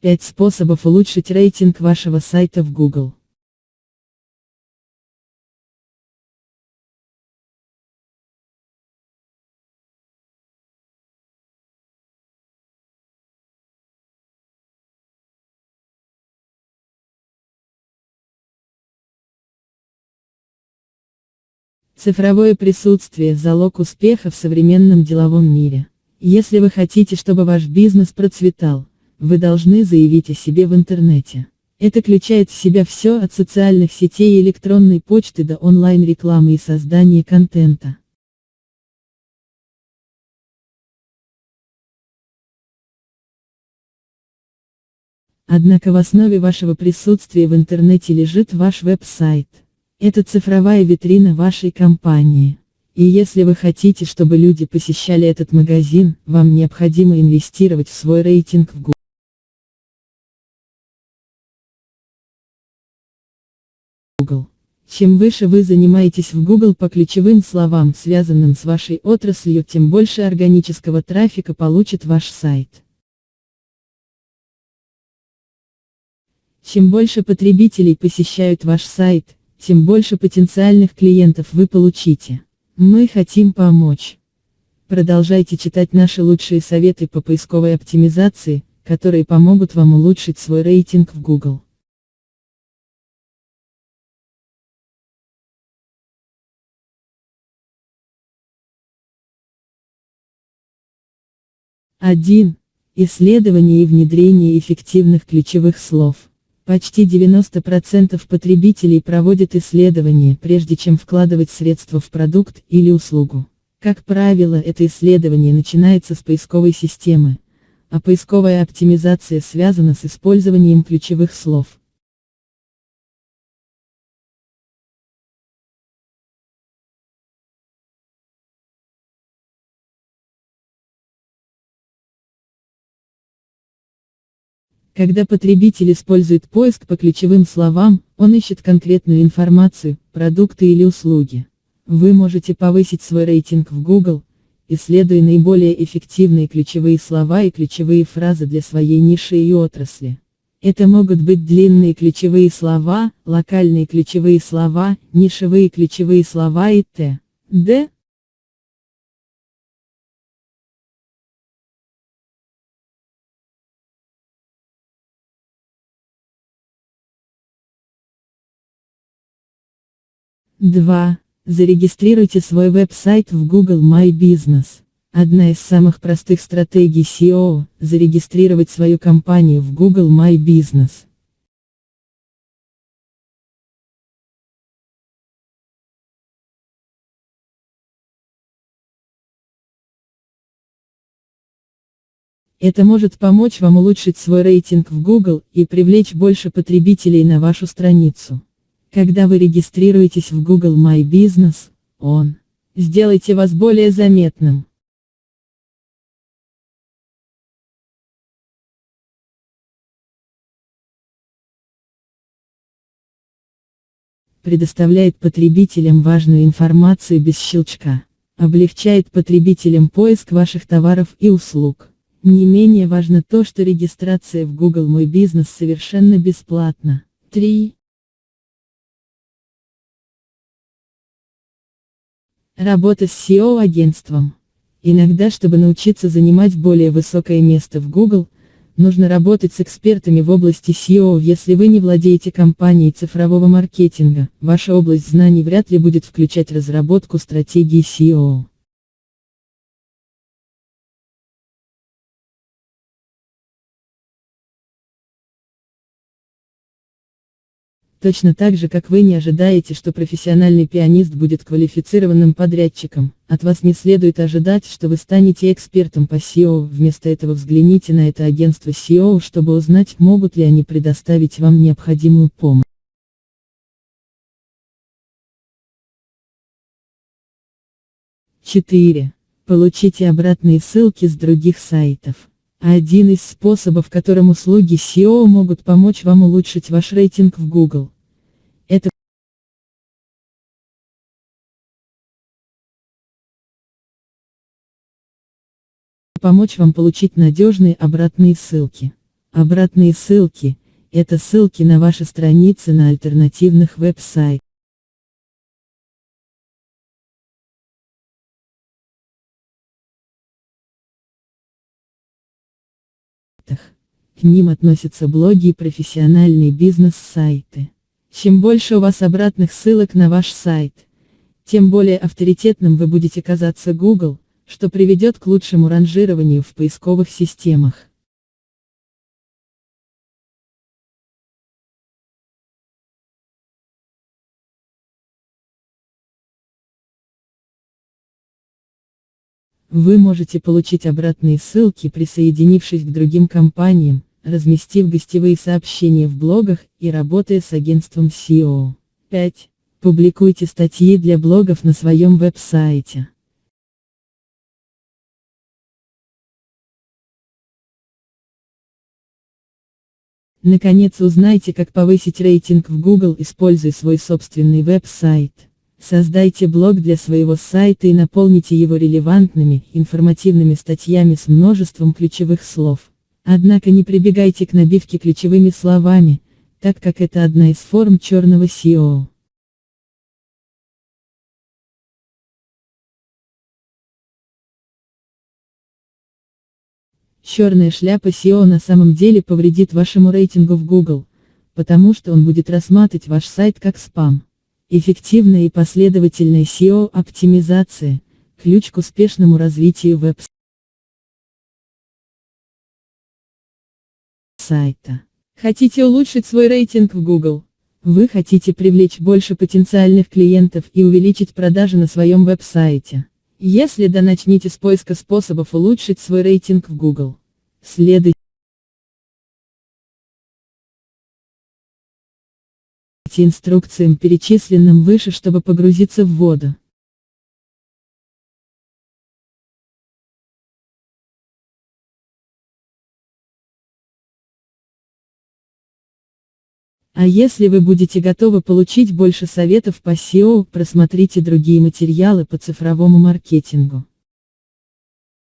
5 способов улучшить рейтинг вашего сайта в Google. Цифровое присутствие – залог успеха в современном деловом мире. Если вы хотите, чтобы ваш бизнес процветал, вы должны заявить о себе в интернете. Это включает в себя все от социальных сетей и электронной почты до онлайн-рекламы и создания контента. Однако в основе вашего присутствия в интернете лежит ваш веб-сайт. Это цифровая витрина вашей компании. И если вы хотите, чтобы люди посещали этот магазин, вам необходимо инвестировать в свой рейтинг в Google. Чем выше вы занимаетесь в Google по ключевым словам, связанным с вашей отраслью, тем больше органического трафика получит ваш сайт. Чем больше потребителей посещают ваш сайт, тем больше потенциальных клиентов вы получите. Мы хотим помочь. Продолжайте читать наши лучшие советы по поисковой оптимизации, которые помогут вам улучшить свой рейтинг в Google. Один. Исследование и внедрение эффективных ключевых слов. Почти 90% потребителей проводят исследования, прежде чем вкладывать средства в продукт или услугу. Как правило, это исследование начинается с поисковой системы, а поисковая оптимизация связана с использованием ключевых слов. Когда потребитель использует поиск по ключевым словам, он ищет конкретную информацию, продукты или услуги. Вы можете повысить свой рейтинг в Google, исследуя наиболее эффективные ключевые слова и ключевые фразы для своей ниши и отрасли. Это могут быть длинные ключевые слова, локальные ключевые слова, нишевые ключевые слова и т.д. 2. Зарегистрируйте свой веб-сайт в Google My Business. Одна из самых простых стратегий SEO – зарегистрировать свою компанию в Google My Business. Это может помочь вам улучшить свой рейтинг в Google и привлечь больше потребителей на вашу страницу. Когда вы регистрируетесь в Google My Business, он сделайте вас более заметным. Предоставляет потребителям важную информацию без щелчка. Облегчает потребителям поиск ваших товаров и услуг. Не менее важно то, что регистрация в Google Мой Бизнес совершенно бесплатна. 3. Работа с SEO-агентством. Иногда, чтобы научиться занимать более высокое место в Google, нужно работать с экспертами в области SEO. Если вы не владеете компанией цифрового маркетинга, ваша область знаний вряд ли будет включать разработку стратегии SEO. Точно так же, как вы не ожидаете, что профессиональный пианист будет квалифицированным подрядчиком, от вас не следует ожидать, что вы станете экспертом по SEO, вместо этого взгляните на это агентство SEO, чтобы узнать, могут ли они предоставить вам необходимую помощь. Четыре. Получите обратные ссылки с других сайтов. Один из способов, которым услуги SEO могут помочь вам улучшить ваш рейтинг в Google. Это помочь вам получить надежные обратные ссылки. Обратные ссылки – это ссылки на ваши страницы на альтернативных веб-сайтах. К ним относятся блоги и профессиональные бизнес-сайты. Чем больше у вас обратных ссылок на ваш сайт, тем более авторитетным вы будете казаться Google, что приведет к лучшему ранжированию в поисковых системах. Вы можете получить обратные ссылки присоединившись к другим компаниям, разместив гостевые сообщения в блогах и работая с агентством SEO. 5. Публикуйте статьи для блогов на своем веб-сайте. Наконец узнайте как повысить рейтинг в Google используя свой собственный веб-сайт. Создайте блог для своего сайта и наполните его релевантными, информативными статьями с множеством ключевых слов. Однако не прибегайте к набивке ключевыми словами, так как это одна из форм черного SEO. Черная шляпа SEO на самом деле повредит вашему рейтингу в Google, потому что он будет рассматривать ваш сайт как спам. Эффективная и последовательная SEO-оптимизация – ключ к успешному развитию веб-сайта. Хотите улучшить свой рейтинг в Google? Вы хотите привлечь больше потенциальных клиентов и увеличить продажи на своем веб-сайте? Если да начните с поиска способов улучшить свой рейтинг в Google. Следуйте инструкциям перечисленным выше чтобы погрузиться в воду. А если вы будете готовы получить больше советов по SEO, просмотрите другие материалы по цифровому маркетингу.